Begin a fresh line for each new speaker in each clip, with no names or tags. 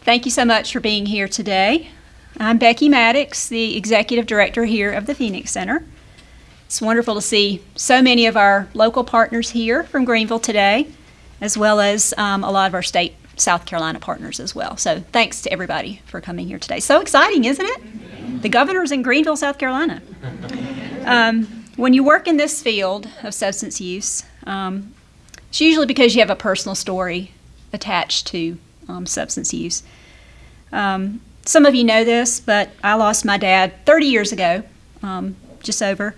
Thank you so much for being here today. I'm Becky Maddox, the Executive Director here of the Phoenix Center. It's wonderful to see so many of our local partners here from Greenville today, as well as um, a lot of our state South Carolina partners as well. So thanks to everybody for coming here today. So exciting, isn't it? The governor's in Greenville, South Carolina. Um, when you work in this field of substance use, um, it's usually because you have a personal story attached to um, substance use. Um, some of you know this, but I lost my dad 30 years ago, um, just over,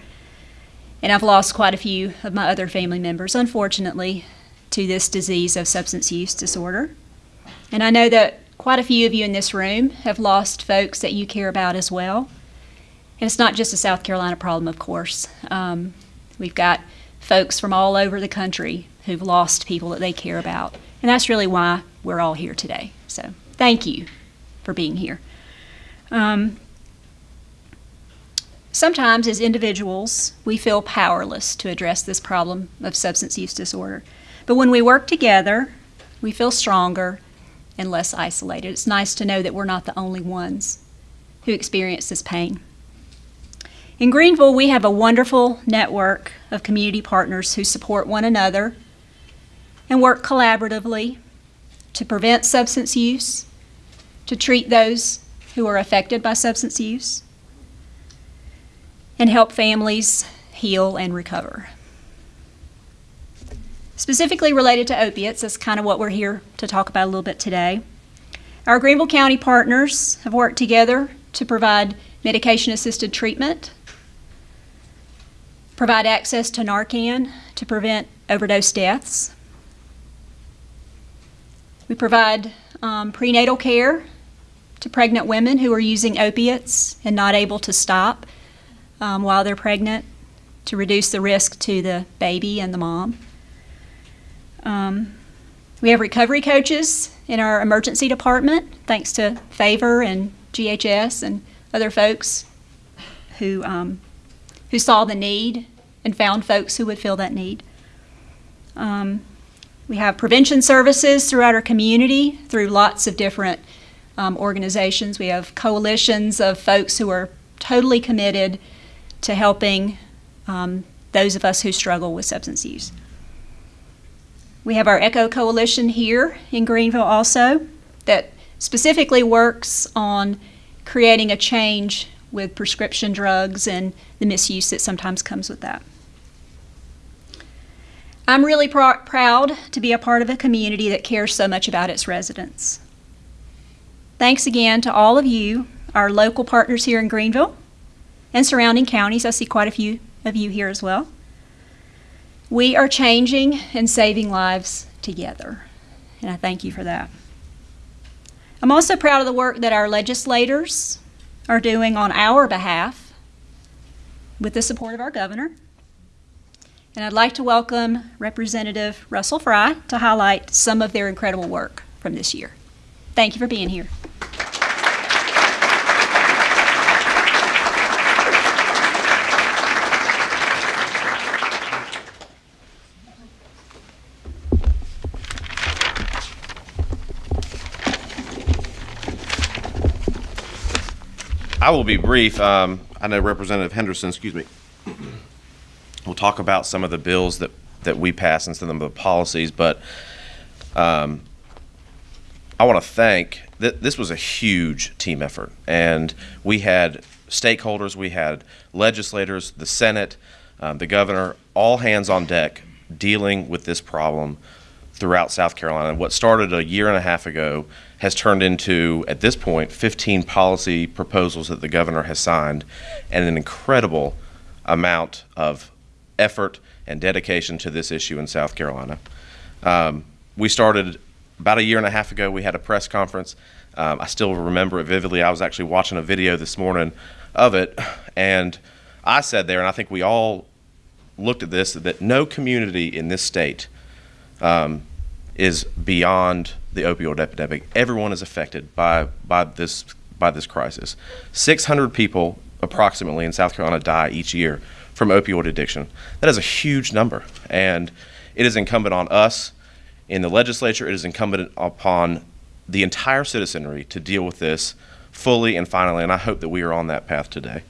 and I've lost quite a few of my other family members, unfortunately, to this disease of substance use disorder. And I know that quite a few of you in this room have lost folks that you care about as well. And it's not just a South Carolina problem, of course. Um, we've got folks from all over the country who've lost people that they care about. And that's really why we're all here today. So thank you for being here. Um, sometimes, as individuals, we feel powerless to address this problem of substance use disorder. But when we work together, we feel stronger and less isolated. It's nice to know that we're not the only ones who experience this pain. In Greenville, we have a wonderful network of community partners who support one another and work collaboratively to prevent substance use, to treat those who are affected by substance use, and help families heal and recover. Specifically related to opiates, that's kind of what we're here to talk about a little bit today. Our Greenville County partners have worked together to provide medication assisted treatment, provide access to Narcan to prevent overdose deaths. We provide um, prenatal care to pregnant women who are using opiates and not able to stop um, while they're pregnant to reduce the risk to the baby and the mom. Um, we have recovery coaches in our emergency department, thanks to Favor and GHS and other folks who, um, who saw the need and found folks who would fill that need. Um, we have prevention services throughout our community through lots of different um, organizations. We have coalitions of folks who are totally committed to helping um, those of us who struggle with substance use. We have our ECHO Coalition here in Greenville also that specifically works on creating a change with prescription drugs and the misuse that sometimes comes with that. I'm really pr proud to be a part of a community that cares so much about its residents. Thanks again to all of you, our local partners here in Greenville and surrounding counties. I see quite a few of you here as well. We are changing and saving lives together, and I thank you for that. I'm also proud of the work that our legislators are doing on our behalf with the support of our governor. And I'd like to welcome Representative Russell Fry to highlight some of their incredible work from this year. Thank you for being here.
I will be brief. Um, I know Representative Henderson, excuse me, talk about some of the bills that, that we pass and some of the policies, but um, I want to thank, that this was a huge team effort, and we had stakeholders, we had legislators, the Senate, um, the governor, all hands on deck dealing with this problem throughout South Carolina. What started a year and a half ago has turned into, at this point, 15 policy proposals that the governor has signed and an incredible amount of effort and dedication to this issue in South Carolina. Um, we started about a year and a half ago, we had a press conference. Um, I still remember it vividly. I was actually watching a video this morning of it, and I said there, and I think we all looked at this, that no community in this state um, is beyond the opioid epidemic. Everyone is affected by by this by this crisis. 600 people approximately in South Carolina die each year from opioid addiction. That is a huge number, and it is incumbent on us In the legislature, it is incumbent upon the entire citizenry to deal with this fully and finally, and I hope that we are on that path today.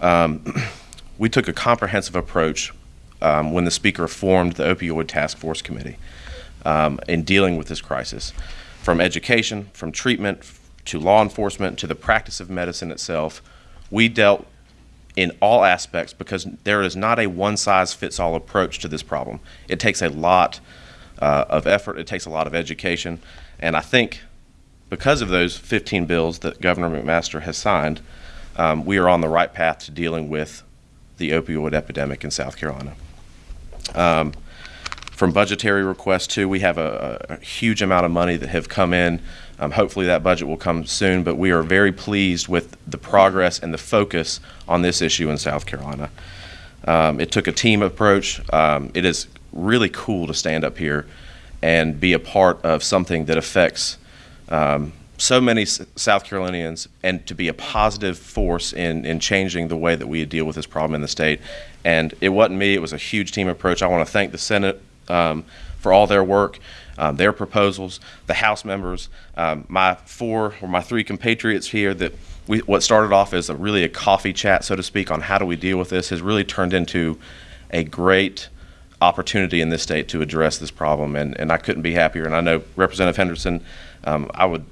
Um, we took a comprehensive approach um, when the Speaker formed the Opioid Task Force Committee um, in dealing with this crisis. From education, from treatment, to law enforcement, to the practice of medicine itself, we dealt in all aspects because there is not a one size fits all approach to this problem. It takes a lot uh, of effort, it takes a lot of education, and I think because of those 15 bills that Governor McMaster has signed, um, we are on the right path to dealing with the opioid epidemic in South Carolina. Um, from budgetary requests too, we have a, a, huge amount of money that have come in. Um, hopefully that budget will come soon, but we are very pleased with the progress and the focus on this issue in South Carolina. Um, it took a team approach. Um, it is really cool to stand up here and be a part of something that affects um, so many S- South Carolinians and to be a positive force in, in changing the way that we deal with this problem in the state. And it wasn't me, it was a huge team approach. I want to thank the Senate um, for all their work, um, their proposals, the House members, um, my four or my three compatriots here that we, what started off as a really a coffee chat, so to speak, on how do we deal with this has really turned into a great opportunity in this state to address this problem. And, and I couldn't be happier. And I know Representative Henderson, um, I would,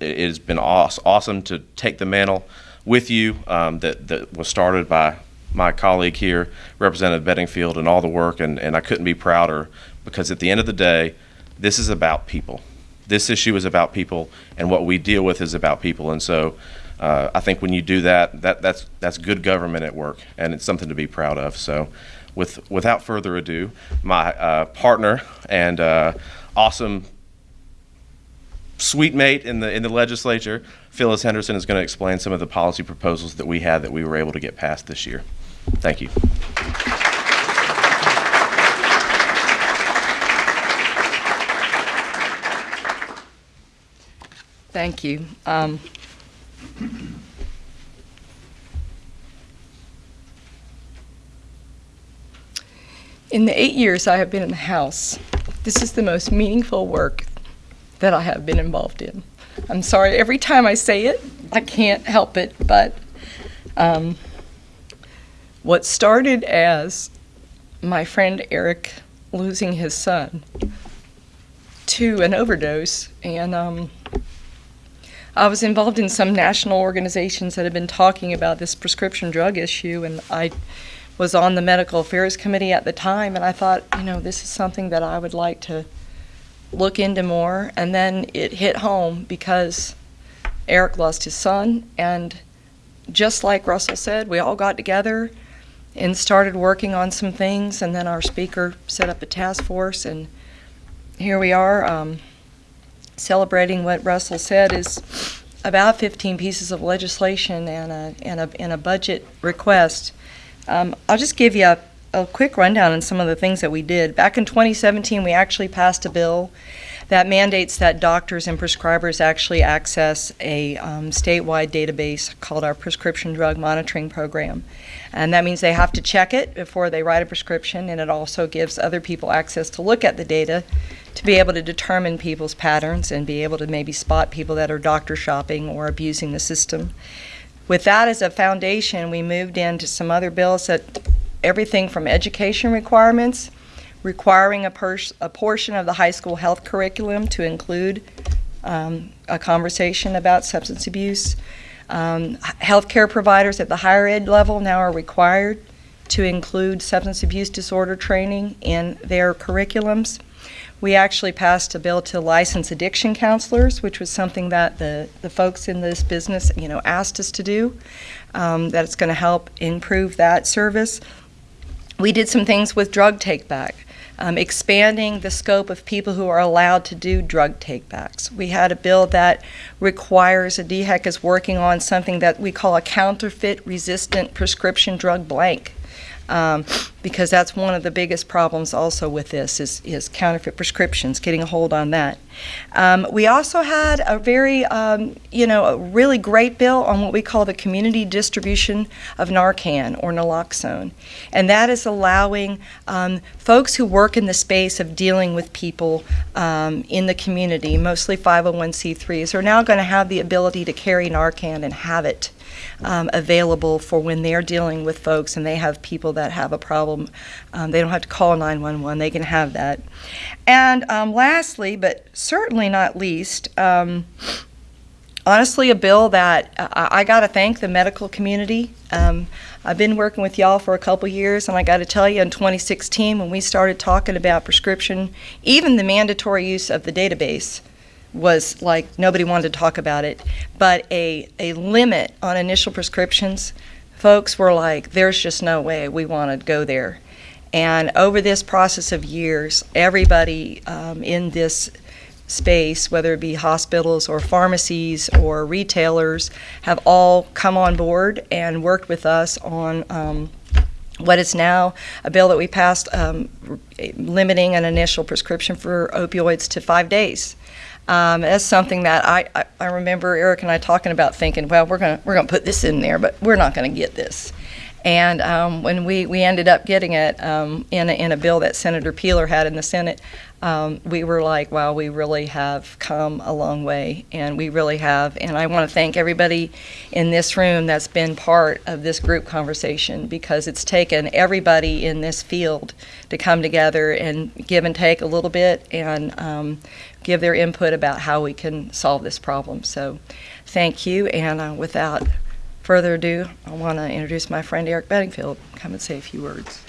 it has been awesome to take the mantle with you um, that, that was started by my colleague here, Representative Bedingfield, and all the work, and, and I couldn't be prouder because at the end of the day, this is about people. This issue is about people, and what we deal with is about people. And so uh, I think when you do that, that that's, that's good government at work, and it's something to be proud of. So with, without further ado, my uh, partner and uh, awesome sweet mate in the in the legislature, Phyllis Henderson, is going to explain some of the policy proposals that we had that we were able to get passed this year. Thank you.
Thank you. Um, in the eight years I have been in the House, this is the most meaningful work that I have been involved in. I'm sorry, every time I say it, I can't help it, but um, what started as my friend Eric losing his son to an overdose, and um, I was involved in some national organizations that have been talking about this prescription drug issue, and I was on the medical affairs committee at the time, and I thought, you know, this is something that I would like to look into more. And then it hit home because Eric lost his son, and just like Russell said, we all got together and started working on some things, and then our speaker set up a task force, and here we are um, celebrating what Russell said is about 15 pieces of legislation and a, and a, and a budget request. Um, I'll just give you a, a quick rundown on some of the things that we did. Back in 2017, we actually passed a bill that mandates that doctors and prescribers actually access a um, statewide database called our Prescription Drug Monitoring Program. And that means they have to check it before they write a prescription, and it also gives other people access to look at the data to be able to determine people's patterns and be able to maybe spot people that are doctor shopping or abusing the system. With that as a foundation, we moved into some other bills that everything from education requirements requiring a, a, portion of the high school health curriculum to include um, a conversation about substance abuse. Um, healthcare providers at the higher ed level now are required to include substance abuse disorder training in their curriculums. We actually passed a bill to license addiction counselors, which was something that the, the folks in this business, you know, asked us to do. Um, that it's going to help improve that service. We did some things with drug take back um, expanding the scope of people who are allowed to do drug takebacks. We had a bill that requires, a DHEC is working on something that we call a counterfeit resistant prescription drug blank. Um, because that's one of the biggest problems also with this is, is counterfeit prescriptions, getting a hold on that. Um, we also had a very, um, you know, a really great bill on what we call the community distribution of Narcan or naloxone. And that is allowing um, folks who work in the space of dealing with people um, in the community, mostly 501c3s, are now going to have the ability to carry Narcan and have it um, available for when they're dealing with folks and they have people that have a Um, they don't have to call 911, they can have that. And um, lastly, but certainly not least, um, honestly, a bill that uh, I, I got to thank the medical community. Um, I've been working with y'all for a couple years, and I got to tell you, in 2016, when we started talking about prescription, even the mandatory use of the database was like nobody wanted to talk about it. But a, a limit on initial prescriptions, folks were like, there's just no way we want to go there. And over this process of years, everybody um, in this space, whether it be hospitals or pharmacies or retailers, have all come on board and worked with us on um, what is now a bill that we passed um, limiting an initial prescription for opioids to five days. Um, that's something that I, I, I remember Eric and I talking about thinking, well, we're going we're gonna put this in there, but we're not going to get this. And um, when we, we ended up getting it um, in, a, in a bill that Senator Peeler had in the Senate, um, we were like, wow, we really have come a long way, and we really have. And I want to thank everybody in this room that's been part of this group conversation because it's taken everybody in this field to come together and give and take a little bit and um, give their input about how we can solve this problem. So thank you, and uh, without further ado, I want to introduce my friend Eric Bedingfield. Come and say a few words.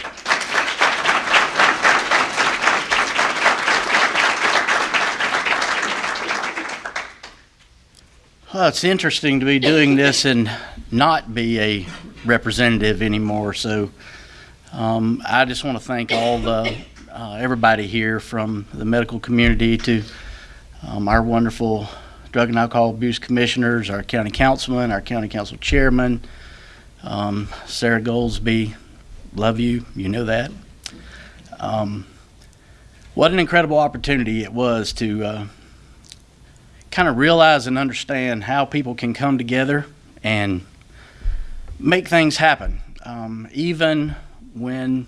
Well, it's interesting to be doing this and not be a representative anymore. So um, I just want to thank all the uh, everybody here from the medical community to um, our wonderful drug and alcohol abuse commissioners, our county councilman, our county council chairman, um, Sara Goldsby. Love you, you know that. Um, what an incredible opportunity it was to uh, kind of realize and understand how people can come together and make things happen, um, even when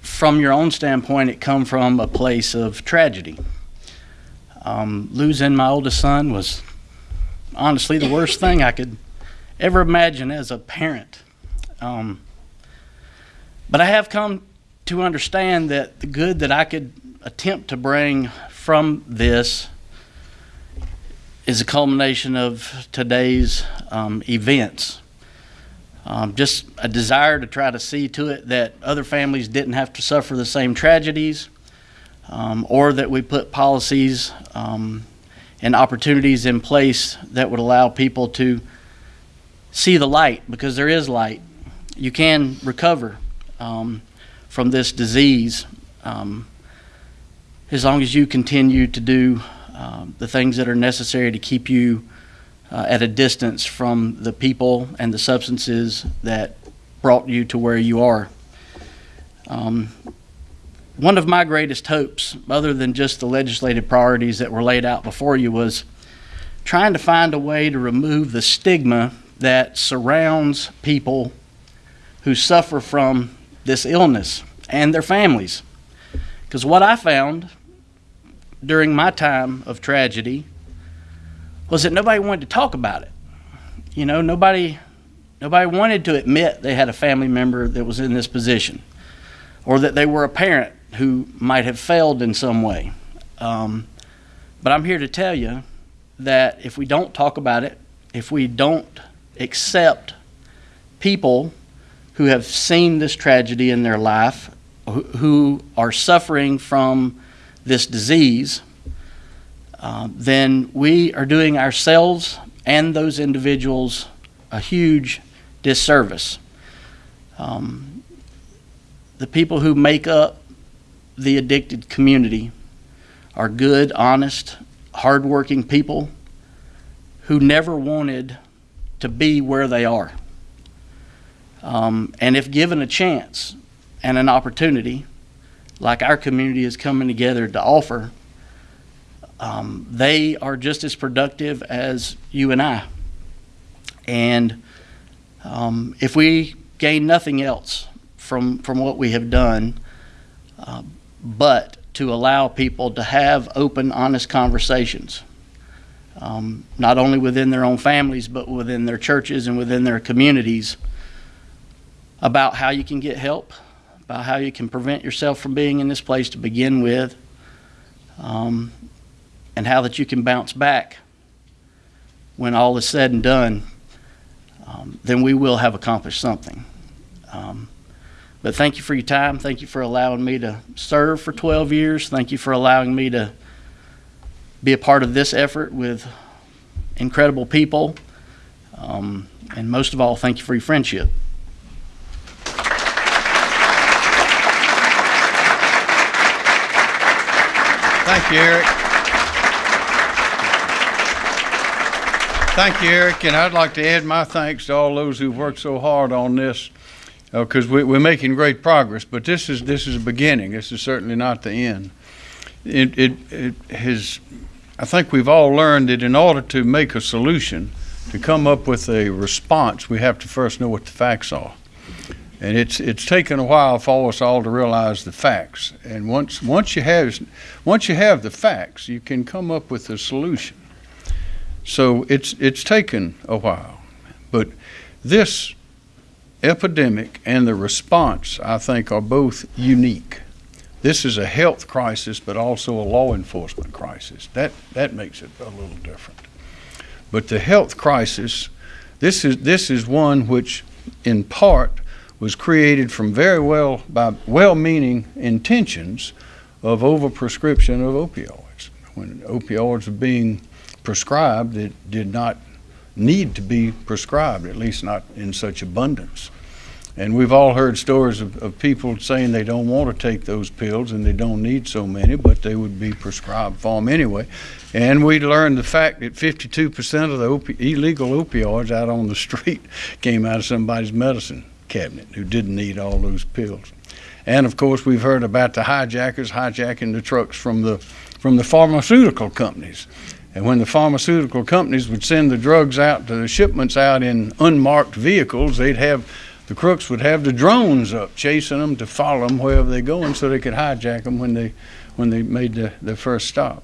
from your own standpoint it come from a place of tragedy. Um, losing my oldest son was honestly the worst thing I could ever imagine as a parent. Um, but I have come to understand that the good that I could attempt to bring from this is a culmination of today's um, events. Um, just a desire to try to see to it that other families didn't have to suffer the same tragedies, um, or that we put policies um, and opportunities in place that would allow people to see the light, because there is light. You can recover um, from this disease um, as long as you continue to do um, the things that are necessary to keep you uh, at a distance from the people and the substances that brought you to where you are. Um, one of my greatest hopes, other than just the legislative priorities that were laid out before you, was trying to find a way to remove the stigma that surrounds people who suffer from this illness and their families. Because what I found during my time of tragedy was that nobody wanted to talk about it. You know, nobody nobody wanted to admit they had a family member that was in this position or that they were a parent who might have failed in some way. Um, but I'm here to tell you that if we don't talk about it, if we don't accept people who have seen this tragedy in their life, who, are suffering from this disease, uh, then we are doing ourselves and those individuals a huge disservice. Um, the people who make up the addicted community are good, honest, hardworking people who never wanted to be where they are. Um, and if given a chance and an opportunity, like our community is coming together to offer, um, they are just as productive as you and I. And um, if we gain nothing else from, from what we have done, uh, but to allow people to have open, honest conversations, um, not only within their own families, but within their churches and within their communities, about how you can get help, about how you can prevent yourself from being in this place to begin with, um, and how that you can bounce back when all is said and done, um, then we will have accomplished something. Um, but thank you for your time. Thank you for allowing me to serve for 12 years. Thank you for allowing me to be a part of this effort with incredible people. Um, and most of all, thank you for your friendship.
Thank you, Eric. Thank you, Eric, and I'd like to add my thanks to all those who've worked so hard on this, Oh, because we, we're making great progress. But this is this is a beginning. This is certainly not the end. It it it has. I think we've all learned that in order to make a solution, to come up with a response, we have to first know what the facts are. And it's it's taken a while for us all to realize the facts. And once once you have once you have the facts, you can come up with a solution. So it's it's taken a while, but this epidemic and the response, I think, are both unique. This is a health crisis, but also a law enforcement crisis. That that makes it a little different. But the health crisis, this is this is one which, in part, was created from very well by well-meaning intentions of overprescription of opioids. When opioids were being prescribed, it did not need to be prescribed, at least not in such abundance. And we've all heard stories of, of people saying they don't want to take those pills and they don't need so many, but they would be prescribed for them anyway. And we learned the fact that 52% of the opi- illegal opioids out on the street came out of somebody's medicine cabinet who didn't need all those pills. And of course, we've heard about the hijackers hijacking the trucks from the from the pharmaceutical companies. And when the pharmaceutical companies would send the drugs out to the shipments out in unmarked vehicles, they'd have the crooks would have the drones up chasing them to follow them wherever they're going so they could hijack them when they when they made the, the first stop.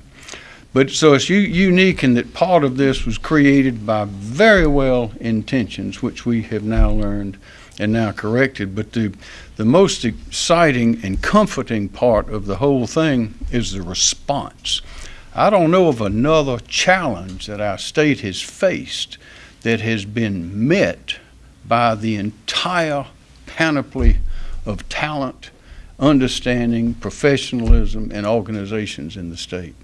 But so it's unique in that part of this was created by very well intentions, which we have now learned and now corrected. But the, the most exciting and comforting part of the whole thing is the response. I don't know of another challenge that our state has faced that has been met by the entire panoply of talent, understanding, professionalism, and organizations in the state.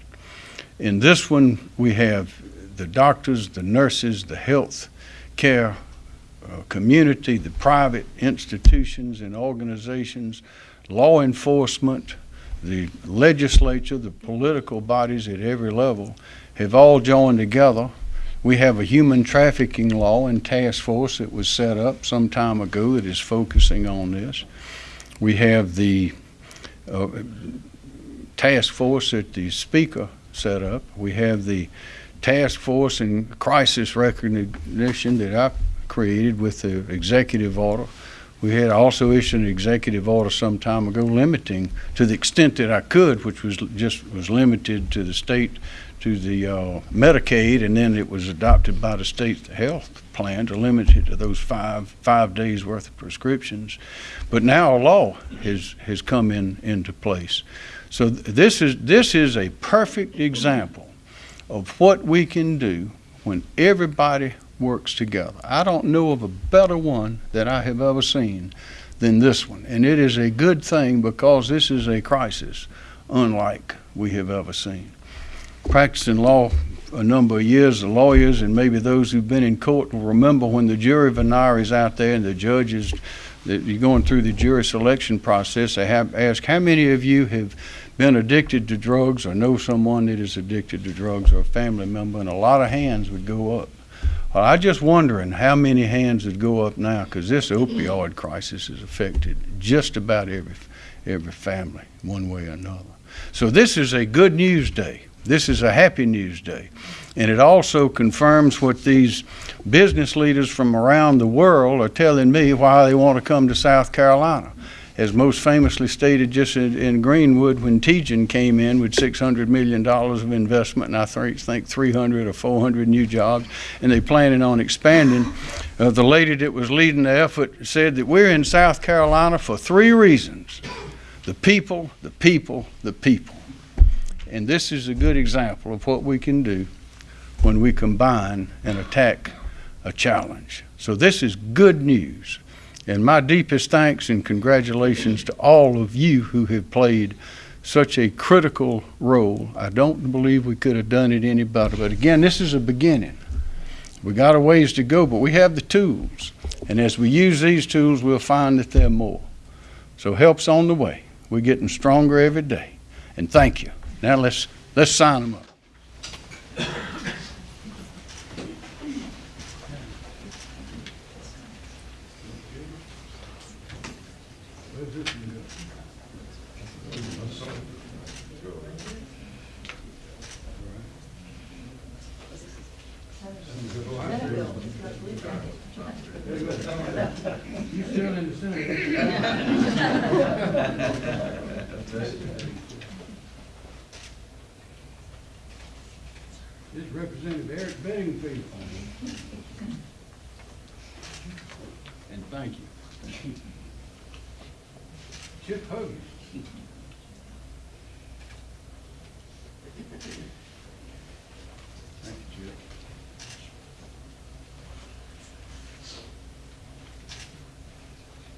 In this one, we have the doctors, the nurses, the health care uh, community, the private institutions and organizations, law enforcement, the legislature, the political bodies at every level have all joined together. We have a human trafficking law and task force that was set up some time ago that is focusing on this. We have the uh, task force that the speaker set up. We have the task force and crisis recognition that I created with the executive order. We had also issued an executive order some time ago limiting, to the extent that I could, which was just was limited to the state, to the uh, Medicaid, and then it was adopted by the state health plan to limit it to those five five days worth of prescriptions. But now a law has has come in into place. So th- this is this is a perfect example of what we can do when everybody works together. I don't know of a better one that I have ever seen than this one. And it is a good thing because this is a crisis unlike we have ever seen. Practicing law a number of years, the lawyers and maybe those who've been in court will remember when the jury venire is out there and the judges, that you're going through the jury selection process, they have ask how many of you have been addicted to drugs or know someone that is addicted to drugs or a family member, and a lot of hands would go up Well, I just wondering how many hands would go up now, because this opioid crisis has affected just about every, every family, one way or another. So this is a good news day. This is a happy news day. And it also confirms what these business leaders from around the world are telling me why they want to come to South Carolina. As most famously stated just in, in Greenwood, when Teijin came in with $600 million of investment, and I think, think 300 or 400 new jobs, and they planning on expanding, uh, the lady that was leading the effort said that we're in South Carolina for three reasons. The people, the people, the people. And this is a good example of what we can do when we combine and attack a challenge. So this is good news. And my deepest thanks and congratulations to all of you who have played such a critical role. I don't believe we could have done it any better. But again, this is a beginning. We got a ways to go, but we have the tools. And as we use these tools, we'll find that there are more. So help's on the way. We're getting stronger every day. And thank you. Now let's let's sign them up. You still in the Senate? This is Representative Eric Bedingfield. And thank you. Chip Hogan. Thank you, Chip.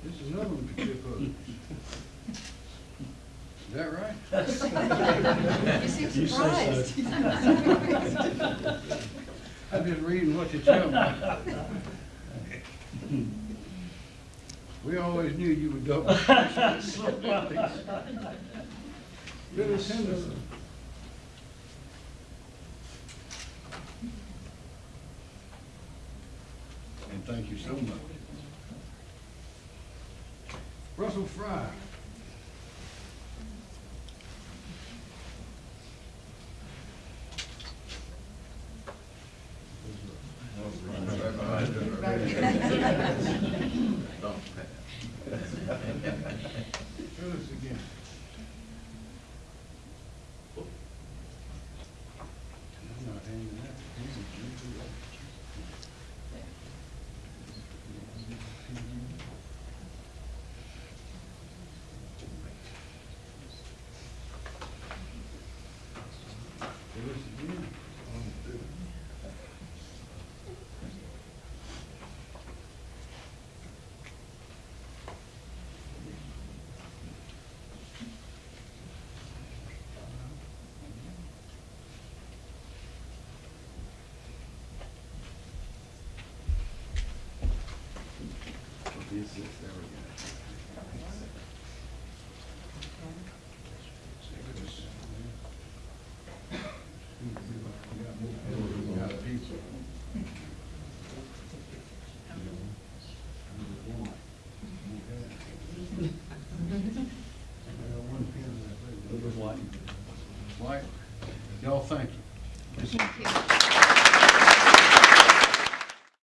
This is another one for Chip Hogan. Is that right?
You seem surprised.
I've been reading what you tell me. We always knew you were double. Phyllis Henderson. And thank you so much. Russell Fry. Phyllis again. I'm not hanging that. These are beautiful. Phyllis again. This is, go.